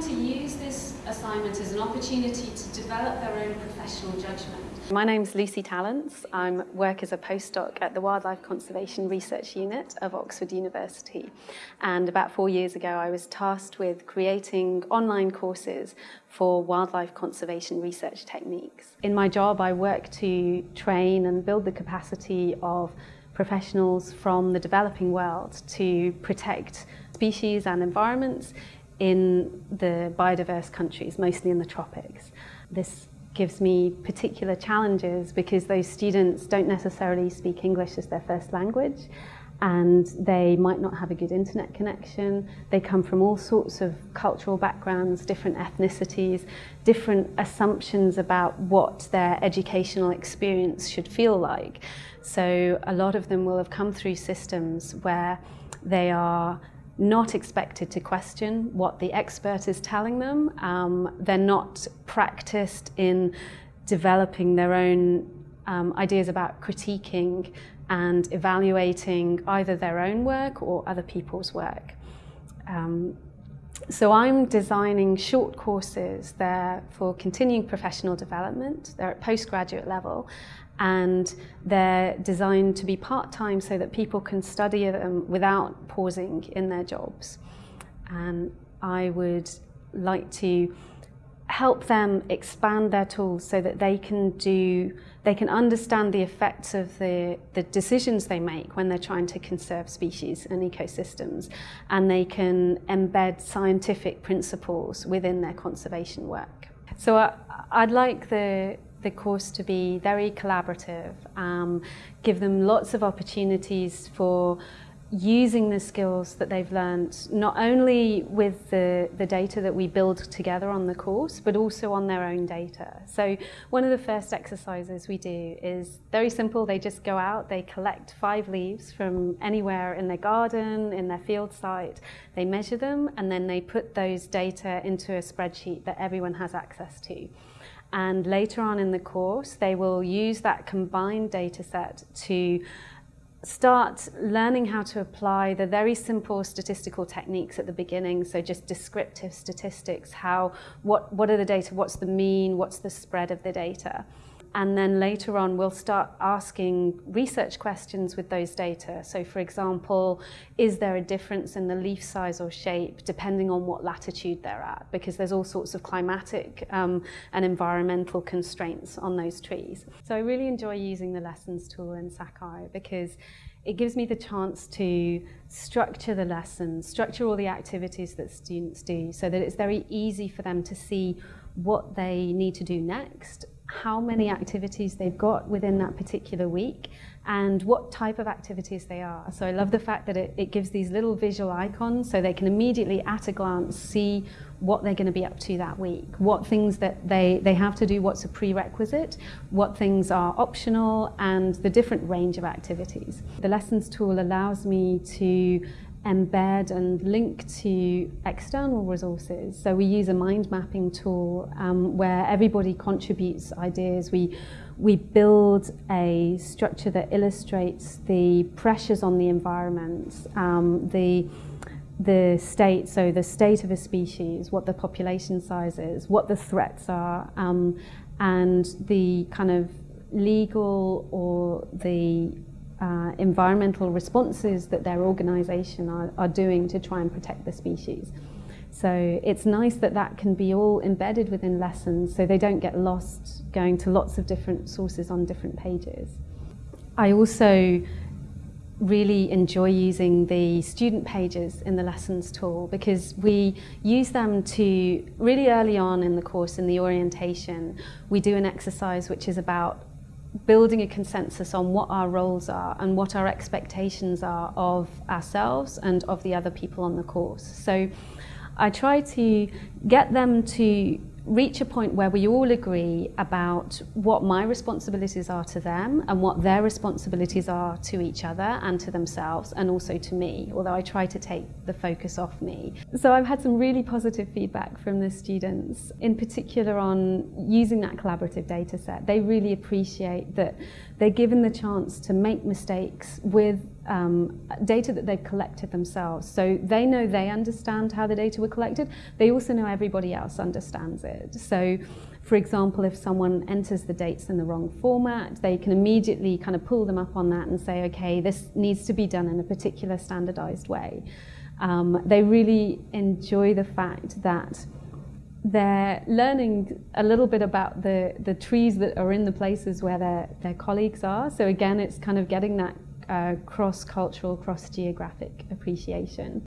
trying to use this assignment as an opportunity to develop their own professional judgment. My name's Lucy Tallents. I work as a postdoc at the Wildlife Conservation Research Unit of Oxford University. And about four years ago, I was tasked with creating online courses for wildlife conservation research techniques. In my job, I work to train and build the capacity of professionals from the developing world to protect species and environments in the biodiverse countries, mostly in the tropics. This gives me particular challenges because those students don't necessarily speak English as their first language and they might not have a good internet connection. They come from all sorts of cultural backgrounds, different ethnicities, different assumptions about what their educational experience should feel like. So a lot of them will have come through systems where they are not expected to question what the expert is telling them. Um, they're not practiced in developing their own um, ideas about critiquing and evaluating either their own work or other people's work. Um, so I'm designing short courses there for continuing professional development. They're at postgraduate level and they're designed to be part-time so that people can study them without pausing in their jobs. And I would like to help them expand their tools so that they can do they can understand the effects of the, the decisions they make when they're trying to conserve species and ecosystems and they can embed scientific principles within their conservation work. So I, I'd like the the course to be very collaborative, um, give them lots of opportunities for using the skills that they've learned, not only with the, the data that we build together on the course, but also on their own data. So one of the first exercises we do is very simple. They just go out, they collect five leaves from anywhere in their garden, in their field site, they measure them, and then they put those data into a spreadsheet that everyone has access to. And later on in the course, they will use that combined data set to start learning how to apply the very simple statistical techniques at the beginning. So just descriptive statistics, how, what, what are the data, what's the mean, what's the spread of the data. And then later on, we'll start asking research questions with those data. So for example, is there a difference in the leaf size or shape depending on what latitude they're at? Because there's all sorts of climatic um, and environmental constraints on those trees. So I really enjoy using the lessons tool in Sakai because it gives me the chance to structure the lessons, structure all the activities that students do so that it's very easy for them to see what they need to do next how many activities they've got within that particular week and what type of activities they are. So I love the fact that it, it gives these little visual icons so they can immediately at a glance see what they're going to be up to that week, what things that they, they have to do, what's a prerequisite, what things are optional and the different range of activities. The lessons tool allows me to embed and link to external resources. So we use a mind mapping tool um, where everybody contributes ideas. We, we build a structure that illustrates the pressures on the environment, um, the, the state, so the state of a species, what the population size is, what the threats are, um, and the kind of legal or the uh, environmental responses that their organisation are, are doing to try and protect the species. So it's nice that that can be all embedded within lessons so they don't get lost going to lots of different sources on different pages. I also really enjoy using the student pages in the lessons tool because we use them to really early on in the course in the orientation we do an exercise which is about building a consensus on what our roles are and what our expectations are of ourselves and of the other people on the course. So I try to get them to reach a point where we all agree about what my responsibilities are to them and what their responsibilities are to each other and to themselves and also to me, although I try to take the focus off me. So I've had some really positive feedback from the students, in particular on using that collaborative data set. They really appreciate that they're given the chance to make mistakes with um, data that they've collected themselves. So they know they understand how the data were collected. They also know everybody else understands it. So for example, if someone enters the dates in the wrong format, they can immediately kind of pull them up on that and say, okay, this needs to be done in a particular standardized way. Um, they really enjoy the fact that they're learning a little bit about the, the trees that are in the places where their, their colleagues are. So again, it's kind of getting that uh, cross-cultural, cross-geographic appreciation.